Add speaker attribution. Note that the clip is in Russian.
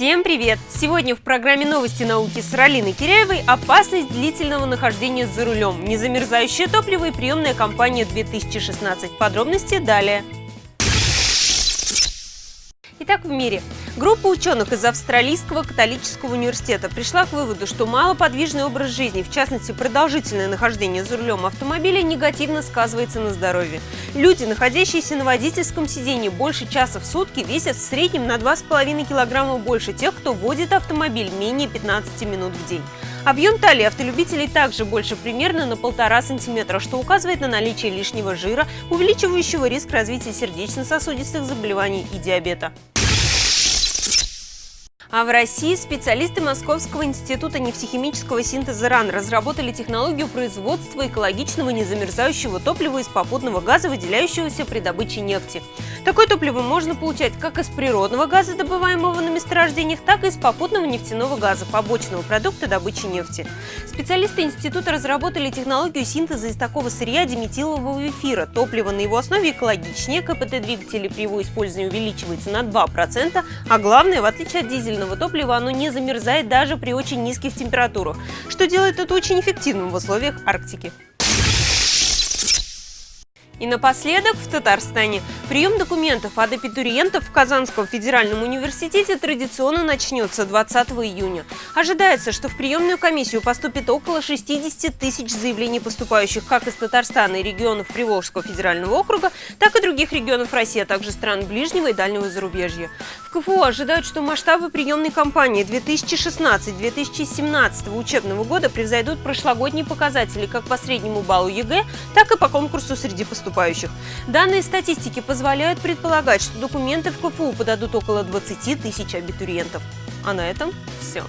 Speaker 1: Всем привет! Сегодня в программе «Новости науки» с Ралиной Киряевой опасность длительного нахождения за рулем, незамерзающее топливо и приемная кампания 2016. Подробности далее. Итак, в мире. Группа ученых из Австралийского католического университета пришла к выводу, что малоподвижный образ жизни, в частности продолжительное нахождение за рулем автомобиля, негативно сказывается на здоровье. Люди, находящиеся на водительском сиденье больше часа в сутки, весят в среднем на 2,5 килограмма больше тех, кто водит автомобиль менее 15 минут в день. Объем талии автолюбителей также больше примерно на полтора сантиметра, что указывает на наличие лишнего жира, увеличивающего риск развития сердечно-сосудистых заболеваний и диабета. А в России специалисты Московского института нефтехимического синтеза РАН разработали технологию производства экологичного незамерзающего топлива из попутного газа, выделяющегося при добыче нефти. Такое топливо можно получать как из природного газа, добываемого на месторождениях, так и из попутного нефтяного газа, побочного продукта добычи нефти. Специалисты института разработали технологию синтеза из такого сырья диметилового эфира. Топливо на его основе экологичнее, КПТ двигателя при его использовании увеличивается на 2%, а главное, в отличие от дизеля, дизельного топлива оно не замерзает даже при очень низких температурах, что делает это очень эффективным в условиях Арктики. И напоследок в Татарстане. Прием документов от абитуриентов в Казанском федеральном университете традиционно начнется 20 июня. Ожидается, что в приемную комиссию поступит около 60 тысяч заявлений поступающих как из Татарстана и регионов Приволжского федерального округа, так и других регионов России, а также стран ближнего и дальнего зарубежья. В КФУ ожидают, что масштабы приемной кампании 2016-2017 учебного года превзойдут прошлогодние показатели как по среднему баллу ЕГЭ, так и по конкурсу среди поступающих. Данные статистики позволяют предполагать, что документы в КФУ подадут около 20 тысяч абитуриентов. А на этом все.